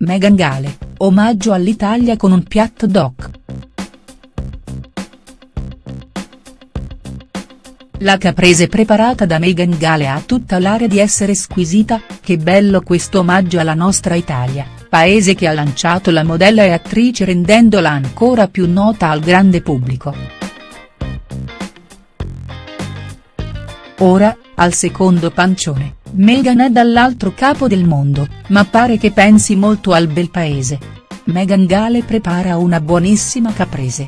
Meghan Gale, omaggio all'Italia con un piatto doc. La caprese preparata da Meghan Gale ha tutta l'area di essere squisita, che bello questo omaggio alla nostra Italia, paese che ha lanciato la modella e attrice rendendola ancora più nota al grande pubblico. Ora, al secondo pancione, Meghan è dall'altro capo del mondo, ma pare che pensi molto al bel paese. Meghan Gale prepara una buonissima caprese.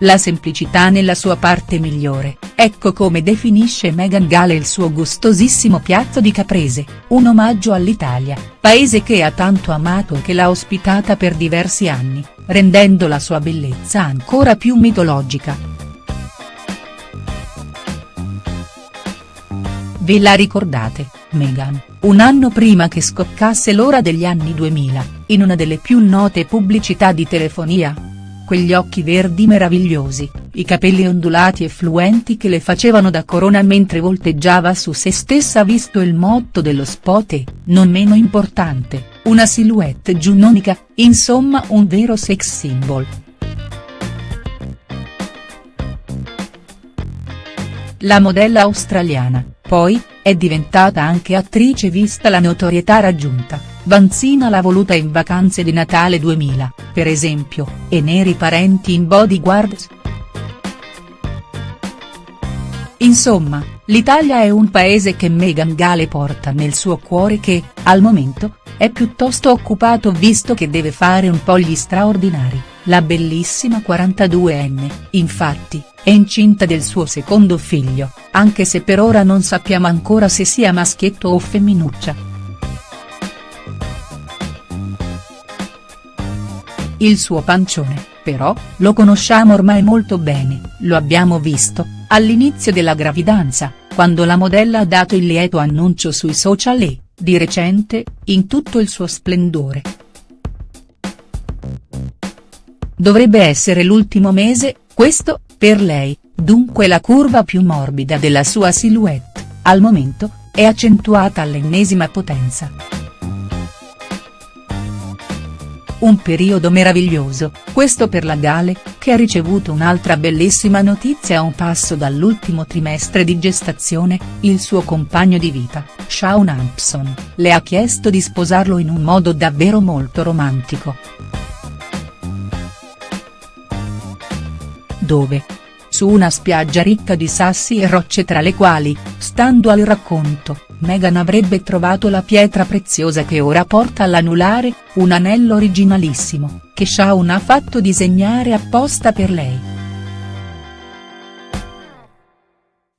La semplicità nella sua parte migliore, ecco come definisce Meghan Gale il suo gustosissimo piatto di caprese, un omaggio all'Italia, paese che ha tanto amato e che l'ha ospitata per diversi anni, rendendo la sua bellezza ancora più mitologica. Ve la ricordate, Meghan, un anno prima che scoccasse l'ora degli anni 2000, in una delle più note pubblicità di telefonia? quegli occhi verdi meravigliosi, i capelli ondulati e fluenti che le facevano da corona mentre volteggiava su se stessa visto il motto dello spot e, non meno importante, una silhouette giunnonica, insomma un vero sex symbol. La modella australiana, poi, è diventata anche attrice vista la notorietà raggiunta, Vanzina l'ha voluta in vacanze di Natale 2000, per esempio, e neri parenti in bodyguards. Insomma, l'Italia è un paese che Meghan Gale porta nel suo cuore che, al momento, è piuttosto occupato visto che deve fare un po' gli straordinari, la bellissima 42enne, infatti, è incinta del suo secondo figlio, anche se per ora non sappiamo ancora se sia maschietto o femminuccia. Il suo pancione, però, lo conosciamo ormai molto bene, lo abbiamo visto, all'inizio della gravidanza, quando la modella ha dato il lieto annuncio sui social e, di recente, in tutto il suo splendore. Dovrebbe essere l'ultimo mese, questo, per lei, dunque la curva più morbida della sua silhouette, al momento, è accentuata all'ennesima potenza. Un periodo meraviglioso, questo per la Gale, che ha ricevuto un'altra bellissima notizia a un passo dall'ultimo trimestre di gestazione, il suo compagno di vita, Shaun Hampson, le ha chiesto di sposarlo in un modo davvero molto romantico. Dove? Su una spiaggia ricca di sassi e rocce tra le quali, stando al racconto, Meghan avrebbe trovato la pietra preziosa che ora porta all'anulare, un anello originalissimo, che Shaun ha fatto disegnare apposta per lei.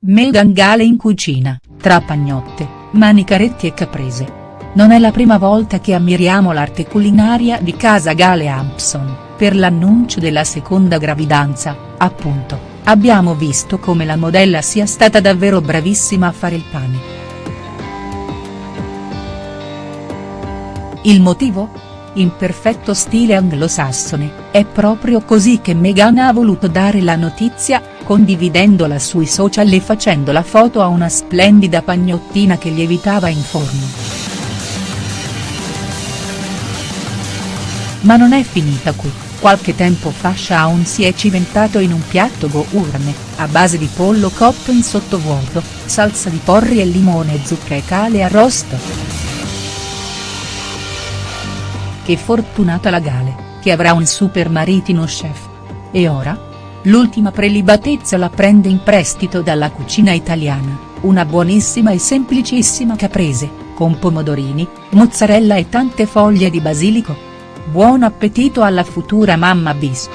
Meghan Gale in cucina, tra pagnotte, manicaretti e caprese. Non è la prima volta che ammiriamo l'arte culinaria di casa Gale Hampson, per l'annuncio della seconda gravidanza, appunto, abbiamo visto come la modella sia stata davvero bravissima a fare il pane. Il motivo? In perfetto stile anglosassone, è proprio così che Meghan ha voluto dare la notizia, condividendola sui social e facendo la foto a una splendida pagnottina che lievitava in forno. Ma non è finita qui, qualche tempo fa Shaun si è cimentato in un piatto gourmet, a base di pollo cotto in sottovuoto, salsa di porri e limone zucca e cale arrosto. Che fortunata la Gale, che avrà un super maritino chef. E ora? L'ultima prelibatezza la prende in prestito dalla cucina italiana, una buonissima e semplicissima caprese, con pomodorini, mozzarella e tante foglie di basilico. Buon appetito alla futura mamma bis.